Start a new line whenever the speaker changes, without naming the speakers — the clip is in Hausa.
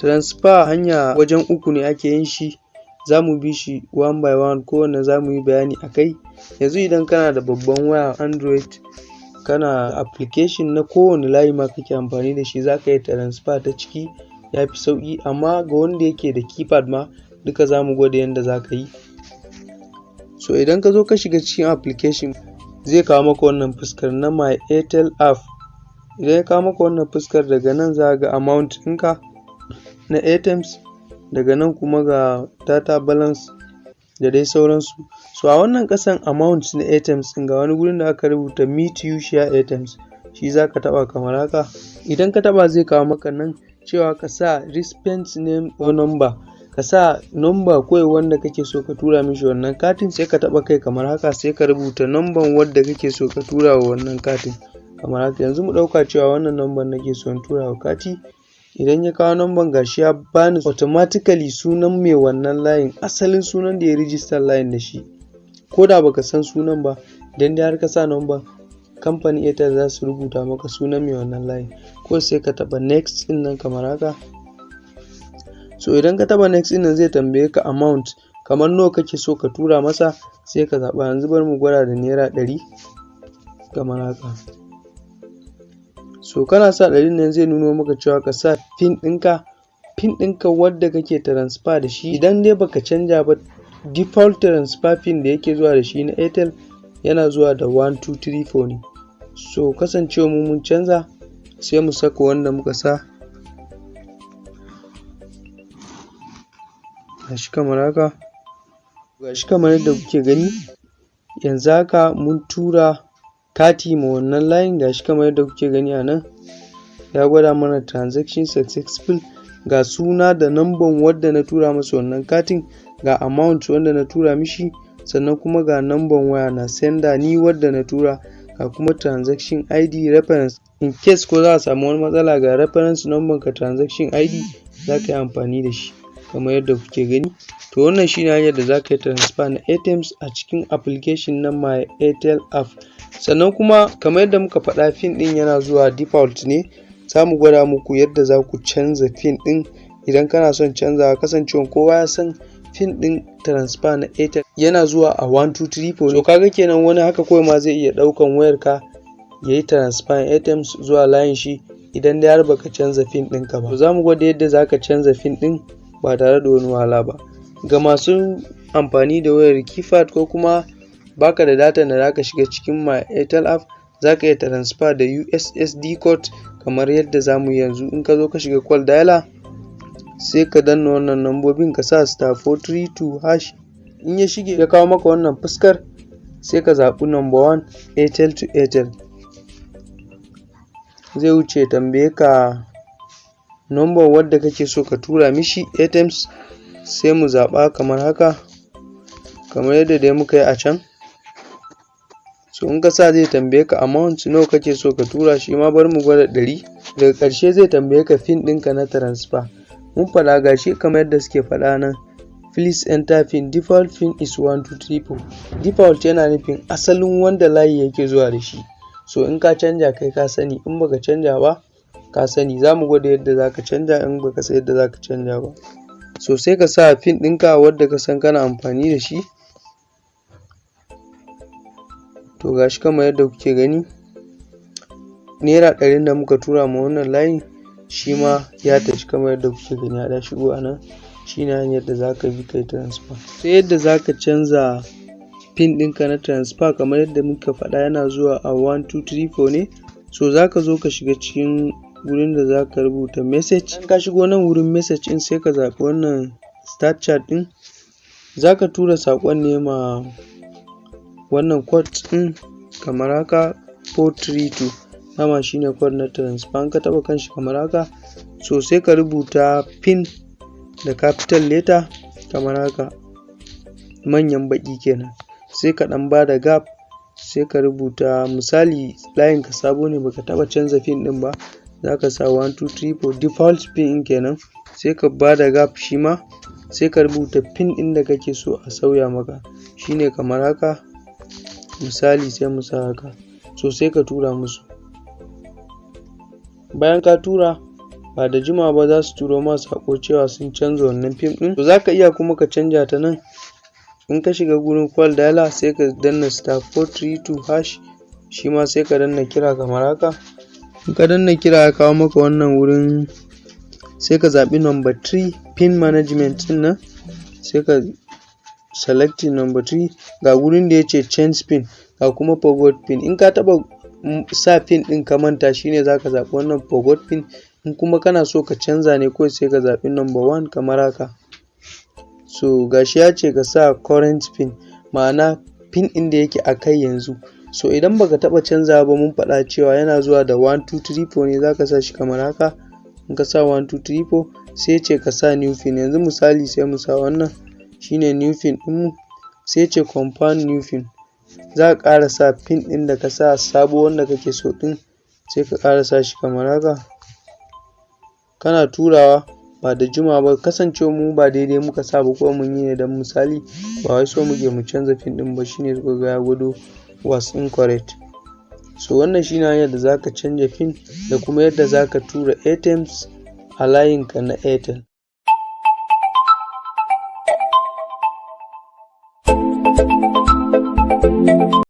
transfer hanya wajen uku ne ake yin shi. Za mu bi shi one by one. Kowanne za mu yi bayani a kai. Yanzu idan kana da babban waya android kana application na kowane layi ma kake amfani da shi za ka yi transfer ta ciki. Ya fi sauƙi. Amma ga wanda yake da keypad ma duka za mu gwada yadda za ka yi. So idan ka zo ka shiga cikin application zai kawo maka wannan fuskar na my airtel app. Idan ya kawo maka wannan fuskar daga nan za ga amount ɗinka. Na ATMs daga nan kuma ga data balance da dai sauransu. So a wannan ƙasan amount na ATMs ɗin ga wani gurin da aka rubuta meet you share ATMs shi za ka taɓa kamar haka. Idan ka taɓa zai kawo maka nan cewa ka sa recipient name or number. Ka sa number kawai wanda kake so ka tura mishi wannan katin sai ka taɓa kai kamar haka sai ka rubuta number wadda kake so ka tura wa wannan katin. Kamar haka. Yanzu mu ɗauka cewa wannan number nake so in tura wa kati. Idan ya kawo number gashi ya bani automatically sunan mai wannan layin asalin sunan da ya register layin da shi. Ko da baka san sunan ba idan dai har ka sa number kamfanin airtel za su rubuta maka sunan mai wannan layin. Ko sai ka taɓa next ɗin nan kamar haka. So idan ka taɓa next ɗin nan zai tambaye ka amount kamar nawa kake so ka tura masa sai ka zaɓa. Yanzu bari mu gwada da naira ɗari kamar haka. So kana sa ɗarin nan zai nuno maka cewa ka sa pin ɗinka pin ɗinka wadda kake transfer da shi. Idan dai baka canja ba default transfer pin da yake zuwa da shi na airtel yana zuwa da 1234 ne. So kasancewa mu mun canza sai mu saka wanda muka sa. Gashi kamar haka. Gashi kamar yadda kuke gani yanzu haka mun tura kati ma wannan layin gashi kamar yadda kuke gani a nan. Ya gwada mana transaction successful ga suna da namban wadda na tura masa wannan katin ga amount wanda na tura mishi sannan kuma ga namban waya na sender ni wadda na tura ga kuma transaction id reference. In case ko za a samu wani matsala ga reference number ka transaction id za ka yi amfani da shi. Kamar yadda kuke gani. To wannan shine hanyar da za ka yi transfer na ATMs a cikin application na my airtel app. Sannan kuma kamar yadda muka faɗa fin ɗin yana zuwa default ne. Za mu gwada muku yadda za ku canza fin ɗin. Idan kana son canzawa kasancewa kowa ya san fin ɗin transfer na airtel yana zuwa a 1234 so kaga kenan wani haka kawai ma zai iya ɗaukan wayarka ya yi transfer ATMs zuwa layin shi idan dai har baka canza fin ɗinka ba. To za mu gwada yadda za ka canza fin ɗin. Ba tare da wani wahala ba. Ga masu amfani da wayar keypad ko kuma baka da data da zaka shiga cikin my airtel app zaka iya transfer da ussd code kamar yadda za mu yanzu. In ka zo ka shiga call dialer sai ka danna wannan nambobin ka sa star 432 hash. In ya shige ya kawo maka wannan fuskar sai ka zaɓi number one airtel to airtel. Zai wuce tambaye ka number wadda kake so ka tura mishi ATMs sai mu zaɓa kamar haka kamar yadda dai muka yi a can. So in ka sa zai tambaye ka amount nawa kake so ka tura shi ma bari mu gwada ɗari. Daga ƙarshe zai tambaye ka pin ɗinka na transfer. Mun faɗa gashi kamar yadda suke faɗa nan. Please enter pin default pin is 1234 default yana nufin asalin wanda layi yake zuwa da shi. So in ka canja kai ka sani in baka canja ba ka sani za mu gwada yadda za ka canja in baka san yadda za ka canja ba. So sai ka sa pin ɗinka wadda ka san kana amfani da shi. To gashi kamar yadda kuke gani. Naira ɗarin da muka tura ma wannan layin shi ma ya tafi kamar yadda kuke gani ya shigo a nan. Shine hanyar da za ka bi kai transfer. Sai yadda za ka canza pin ɗinka na transfer kamar yadda muka faɗa yana zuwa a 1234 ne. So za ka zo ka shiga cikin wurin da za ka rubuta message. In ka shigo nan wurin message ɗin sai ka zaɓi wannan start chat ɗin. Za ka tura saƙon ne ma wannan code ɗin kamar haka 432 dama shine code na transfer. In ka taɓa kanshi kamar haka so sai ka rubuta pin da capital letter kamar haka. Manyan baƙi kenan. Sai ka ɗan ba da gap sai ka rubuta. Misali layin ka sabo ne baka taɓa canza pin ɗin ba. Za ka sa 1234 default pin kenan sai ka ba da gap shi ma sai ka rubuta pin ɗin da kake so a sauya maka. Shine kamar haka. Misali sai mu sa haka. So sai ka tura musu. Bayan ka tura ba da jimawa ba za su turo ma saƙo cewa sun canza wannan pin ɗin. To za ka iya kuma ka canja ta nan. In ka shiga gurin call dialer sai ka danna star four three two hash shi ma sai ka danna kira kamar haka. In ka danna kira ya kawo maka wannan wurin sai ka zaɓi number three pin management ɗin nan sai ka selecting number three. Ga wurin da ya ce change pin ga kuma forgot pin. In ka taɓa sa pin ɗin ka manta shine za ka zaɓi wannan forgot pin. In kuma kana so ka canza ne kawai sai ka zaɓi number one kamar haka. So gashi ya ce ka sa current pin ma'ana pin ɗin da yake a kai yanzu. So idan baka taɓa canzawa ba mun faɗa cewa yana zuwa da one two three four ne za ka sa shi kamar haka. In ka sa one two three four sai ce ka sa new pin yanzu misali sai mu sa wannan shine new pin ɗinmu sai ce confirm new pin za ka ƙara sa pin ɗin da ka sa sabo wanda kake so ɗin sai ka ƙara sa shi kamar haka. Kana turawa ba da jimawa ba kasancewa mu ba daidai muka sa ba kuma mun yi ne don misali ba wai so muke mu canza pin ɗin ba shine suka ga ya gwado was incorrect. So wannan shine hanyar da zaka canja pin da kuma yadda zaka tura ATMs a layinka na Airtel.